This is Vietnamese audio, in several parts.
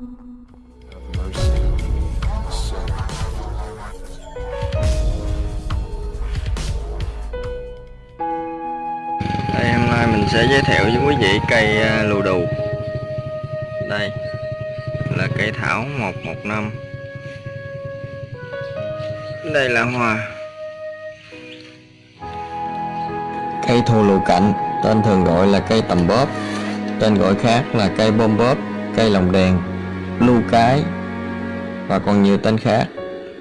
Đây hôm nay mình sẽ giới thiệu với quý vị cây à, lù đù. Đây là cây thảo 115 Đây là hoa. Cây thù lù cạnh Tên thường gọi là cây tầm bóp. Tên gọi khác là cây bom bóp Cây lồng đèn Lưu cái Và còn nhiều tên khác.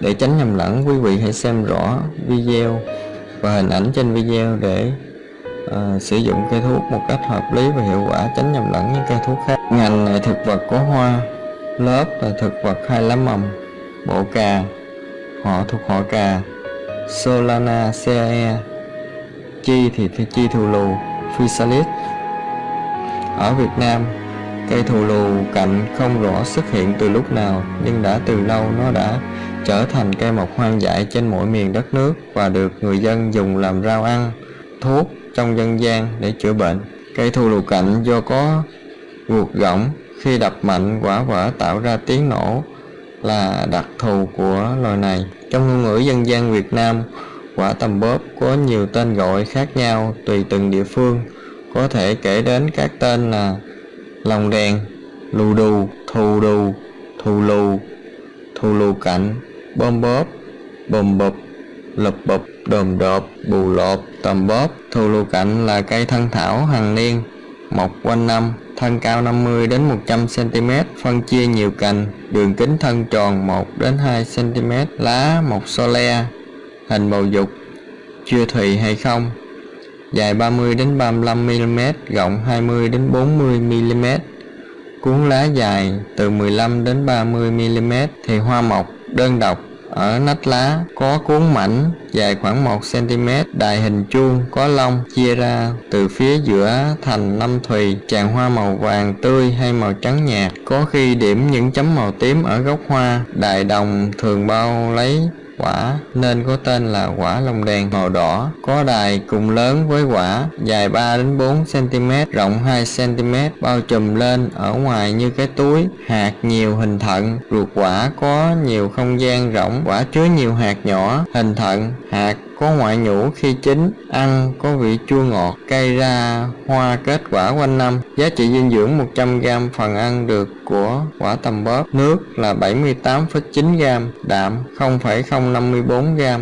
Để tránh nhầm lẫn quý vị hãy xem rõ video và hình ảnh trên video để uh, sử dụng cây thuốc một cách hợp lý và hiệu quả tránh nhầm lẫn những cây thuốc khác. Ngành là thực vật có hoa lớp là thực vật hai lá mầm bộ cà họ thuộc họ cà Solana cae chi thì chi thù lù physalis. Ở Việt Nam cây thù lù cạnh không rõ xuất hiện từ lúc nào nhưng đã từ lâu nó đã trở thành cây mọc hoang dại trên mọi miền đất nước và được người dân dùng làm rau ăn thuốc trong dân gian để chữa bệnh. Cây thù lù cạnh do có ruột gỗng khi đập mạnh quả vỡ tạo ra tiếng nổ là đặc thù của loài này. Trong ngôn ngữ dân gian Việt Nam, quả tầm bóp có nhiều tên gọi khác nhau tùy từng địa phương. Có thể kể đến các tên là lòng đèn, lù đù, thù đù, thù lù, thù lù cạnh, bom bóp, bồm bụp, lụp bụp, đồm đột, bù lột, tầm bóp. Thù lù cạnh là cây thân thảo hàng niên, mọc quanh năm, thân cao 50 đến 100 cm, phân chia nhiều cành, đường kính thân tròn 1 đến 2 cm, lá một so le, hình bầu dục, chưa thùy hay không, dài 30 đến 35 mm, rộng 20 đến 40 mm. Cuốn lá dài từ 15 đến 30 mm thì hoa mọc đơn độc ở nách lá có cuốn mảnh dài khoảng 1 cm, đài hình chuông, có lông, chia ra từ phía giữa thành năm thùy, tràn hoa màu vàng tươi hay màu trắng nhạt, có khi điểm những chấm màu tím ở gốc hoa, đài đồng thường bao lấy quả, nên có tên là quả lồng đèn màu đỏ, có đài cùng lớn với quả, dài 3 đến 4 cm rộng 2 cm bao trùm lên ở ngoài như cái túi, hạt nhiều hình thận, ruột quả có nhiều không gian rộng, quả chứa nhiều hạt nhỏ, hình thận, hạt có ngoại nhũ khi chín, ăn có vị chua ngọt, cây ra hoa kết quả quanh năm. Giá trị dinh dưỡng 100g phần ăn được của quả tầm bóp. Nước là 78,9g, đạm 0,054g,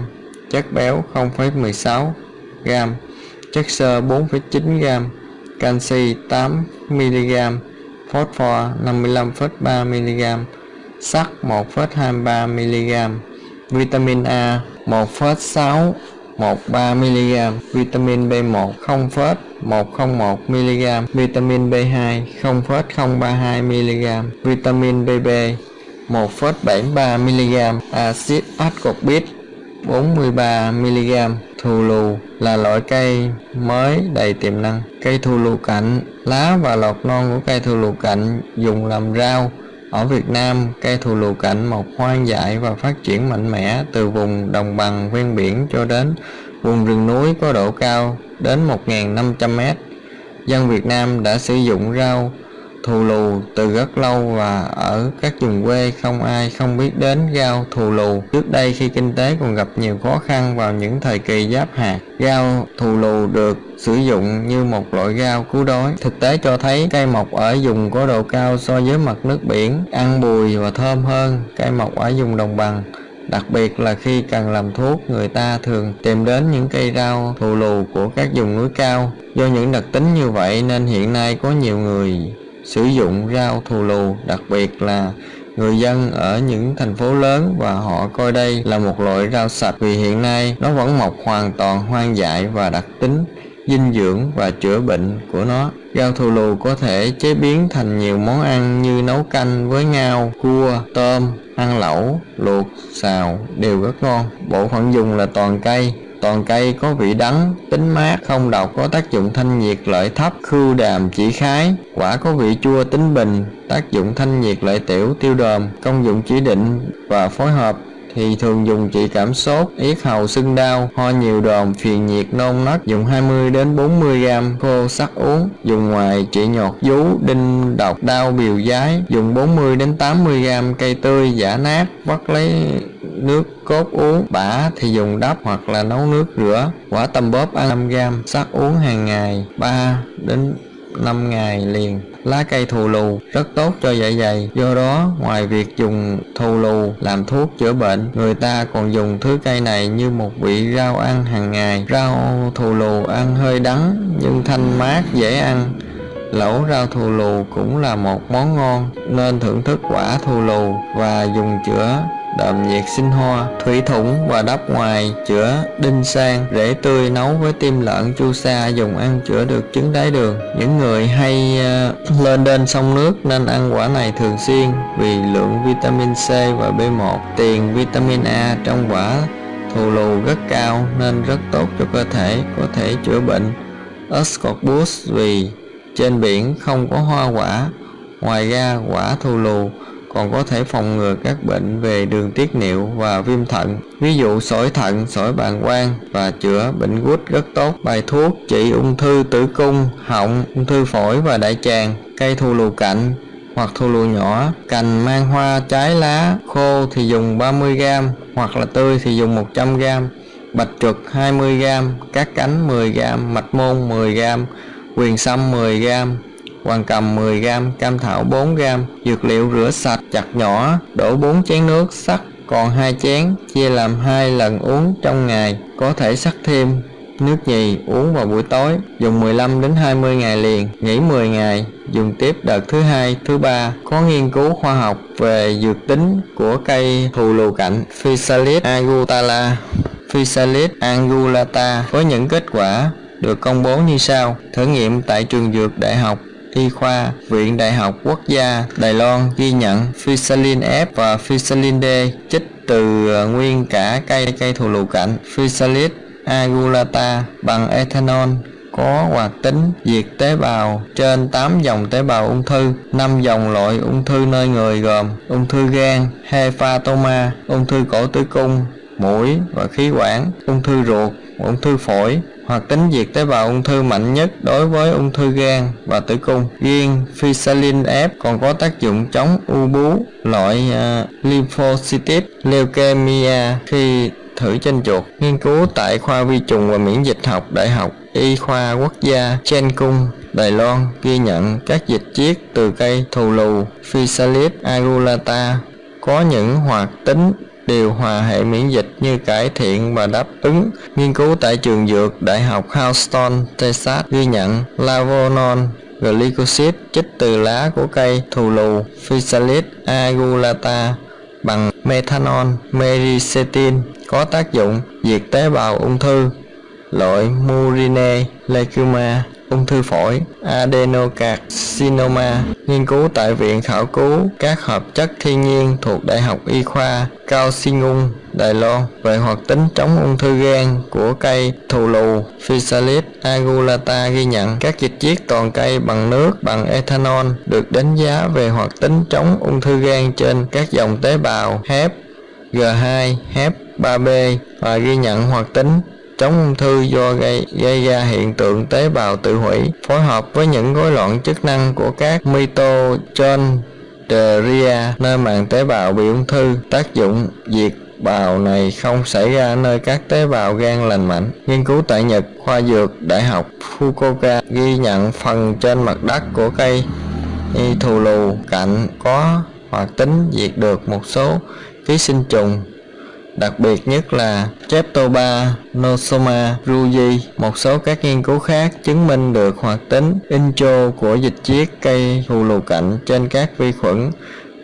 chất béo 0,16g, chất xơ 4,9g, canxi 8mg, phosphor 55,3mg, sắt 1,23mg, vitamin A 1,6 13mg, vitamin B1 0,101mg, vitamin B2 0,032mg, vitamin BB 1,73mg, axit ascorbic 43mg. Thù lù là loại cây mới đầy tiềm năng. Cây thù lù cạnh, lá và lọt non của cây thù lù cạnh dùng làm rau ở Việt Nam, cây thù lù cạnh mọc hoang dại và phát triển mạnh mẽ từ vùng đồng bằng ven biển cho đến vùng rừng núi có độ cao đến 1.500m. Dân Việt Nam đã sử dụng rau thù lù từ rất lâu và ở các vùng quê không ai không biết đến rau thù lù. Trước đây khi kinh tế còn gặp nhiều khó khăn vào những thời kỳ giáp hạt, rau thù lù được sử dụng như một loại rau cứu đói. Thực tế cho thấy cây mọc ở vùng có độ cao so với mặt nước biển, ăn bùi và thơm hơn cây mọc ở vùng đồng bằng. Đặc biệt là khi cần làm thuốc, người ta thường tìm đến những cây rau thù lù của các vùng núi cao. Do những đặc tính như vậy nên hiện nay có nhiều người sử dụng rau thù lù, đặc biệt là người dân ở những thành phố lớn và họ coi đây là một loại rau sạch vì hiện nay nó vẫn mọc hoàn toàn hoang dại và đặc tính dinh dưỡng và chữa bệnh của nó. Rau thù lù có thể chế biến thành nhiều món ăn như nấu canh với ngao, cua, tôm, ăn lẩu, luộc, xào đều rất ngon. Bộ phận dùng là toàn cây, toàn cây có vị đắng, tính mát, không độc, có tác dụng thanh nhiệt lợi thấp, khưu đàm chỉ khái, quả có vị chua tính bình, tác dụng thanh nhiệt lợi tiểu, tiêu đờm, công dụng chỉ định và phối hợp thì thường dùng trị cảm sốt, yết hầu sưng đau, ho nhiều đờm, phiền nhiệt nôn nấc, dùng 20 đến 40 g khô sắc uống, dùng ngoài trị nhọt vú, đinh độc, đau biểu giái, dùng 40 đến 80 g cây tươi giả nát, vắt lấy nước cốt uống, bã thì dùng đắp hoặc là nấu nước rửa, quả tầm bóp ăn 5 gram sắc uống hàng ngày 3 đến 5 ngày liền. Lá cây thù lù rất tốt cho dạ dày. Do đó ngoài việc dùng thù lù làm thuốc chữa bệnh người ta còn dùng thứ cây này như một vị rau ăn hàng ngày. Rau thù lù ăn hơi đắng nhưng thanh mát dễ ăn. Lẩu rau thù lù cũng là một món ngon nên thưởng thức quả thù lù và dùng chữa đậm nhiệt sinh hoa thủy thủng và đắp ngoài chữa đinh sang rễ tươi nấu với tim lợn chu sa dùng ăn chữa được chứng đái đường. Những người hay uh, lên đên sông nước nên ăn quả này thường xuyên vì lượng vitamin C và B1 tiền vitamin A trong quả thù lù rất cao nên rất tốt cho cơ thể có thể chữa bệnh. Ascorbus vì trên biển không có hoa quả ngoài ra quả thù lù còn có thể phòng ngừa các bệnh về đường tiết niệu và viêm thận. Ví dụ sỏi thận, sỏi bàng quang và chữa bệnh gút rất tốt. Bài thuốc trị ung thư tử cung, họng, ung thư phổi và đại tràng, cây thù lù cạnh hoặc thù lù nhỏ. Cành, mang hoa, trái lá, khô thì dùng 30g hoặc là tươi thì dùng 100g bạch trượt 20g các cánh 10g mạch môn 10g quyền sâm 10g hoàng cầm 10g, cam thảo 4g, dược liệu rửa sạch chặt nhỏ, đổ 4 chén nước sắc còn hai chén, chia làm hai lần uống trong ngày, có thể sắc thêm nước nhì uống vào buổi tối, dùng 15 đến 20 ngày liền, nghỉ 10 ngày, dùng tiếp đợt thứ hai, thứ ba. Có nghiên cứu khoa học về dược tính của cây thù lù cạnh Physalis agutala, Physalis angulata với những kết quả được công bố như sau. Thử nghiệm tại trường dược đại học Y khoa, Viện Đại học Quốc gia Đài Loan ghi nhận Fusilin F và Fusilin D chích từ ờ, nguyên cả cây cây thù lù cảnh Physalis agulata bằng ethanol có hoạt tính diệt tế bào trên 8 dòng tế bào ung thư, 5 dòng loại ung thư nơi người gồm ung thư gan, hepatoma, ung thư cổ tử cung, mũi và khí quản, ung thư ruột, ung thư phổi, hoặc tính diệt tế bào ung thư mạnh nhất đối với ung thư gan và tử cung. Riêng Fisalin F còn có tác dụng chống u bú, loại uh, lymphocytic leukemia khi thử trên chuột. Nghiên cứu tại khoa vi trùng và miễn dịch học Đại học Y khoa Quốc gia Chen Cung, Đài Loan ghi nhận các dịch chiết từ cây thù lù Physalis agulata có những hoạt tính điều hòa hệ miễn dịch như cải thiện và đáp ứng. Nghiên cứu tại trường dược Đại học Houston, Texas ghi nhận Lavonon glycosid chích từ lá của cây thù lù Physalis agulata bằng methanol mericetin có tác dụng diệt tế bào ung thư loại Murine leukemia ung thư phổi, adenocarcinoma, nghiên cứu tại Viện Khảo cứu các hợp chất thiên nhiên thuộc Đại học Y khoa Cao Sinh Đài Loan về hoạt tính chống ung thư gan của cây thù lù. Physalis agulata ghi nhận các dịch chiết toàn cây bằng nước bằng ethanol được đánh giá về hoạt tính chống ung thư gan trên các dòng tế bào HEP, G2, HEP 3B và ghi nhận hoạt tính chống ung thư do gây, gây ra hiện tượng tế bào tự hủy phối hợp với những rối loạn chức năng của các mitochondria nơi màng tế bào bị ung thư tác dụng diệt bào này không xảy ra nơi các tế bào gan lành mạnh. Nghiên cứu tại Nhật, khoa dược Đại học Fukuoka ghi nhận phần trên mặt đất của cây thù lù cạnh có hoạt tính diệt được một số ký sinh trùng đặc biệt nhất là Streptoba nosoma Ruji. Một số các nghiên cứu khác chứng minh được hoạt tính intro của dịch chiết cây thù lù cạnh trên các vi khuẩn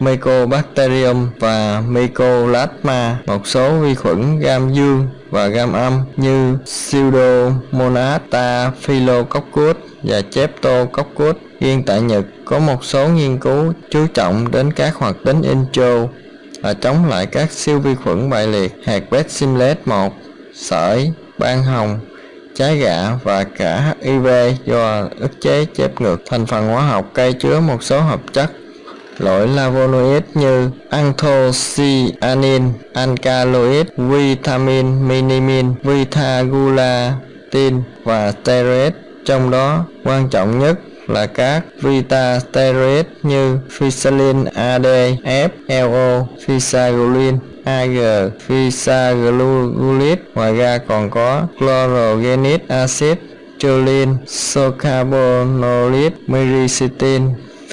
Mycobacterium và Mycolasma, một số vi khuẩn gam dương và gam âm như Pseudomonas staphylococcus và Streptococcus. Riêng tại Nhật có một số nghiên cứu chú trọng đến các hoạt tính intro và chống lại các siêu vi khuẩn bại liệt hạt Bacillus 1, sởi, ban hồng, trái gạ và cả HIV do ức chế chép ngược. Thành phần hóa học cây chứa một số hợp chất loại lavonoid như anthocyanin, alkaloid, vitamin minimin, vitagulatin và steroid. Trong đó quan trọng nhất là các vita như Physalin AD, FLO, Physaglulin, AG, physaglulit. Ngoài ra còn có chlorogenic acid, choline, socarbonolid, myricetin,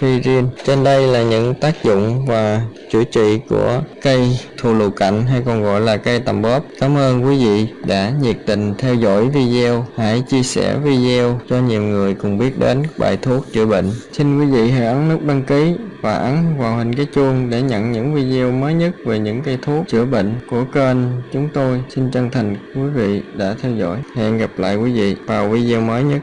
Pyrin. Trên đây là những tác dụng và chữa trị của cây thù lù cạnh hay còn gọi là cây tầm bóp. Cảm ơn quý vị đã nhiệt tình theo dõi video. Hãy chia sẻ video cho nhiều người cùng biết đến bài thuốc chữa bệnh. Xin quý vị hãy ấn nút đăng ký và ấn vào hình cái chuông để nhận những video mới nhất về những cây thuốc chữa bệnh của kênh chúng tôi. Xin chân thành quý vị đã theo dõi. Hẹn gặp lại quý vị vào video mới nhất.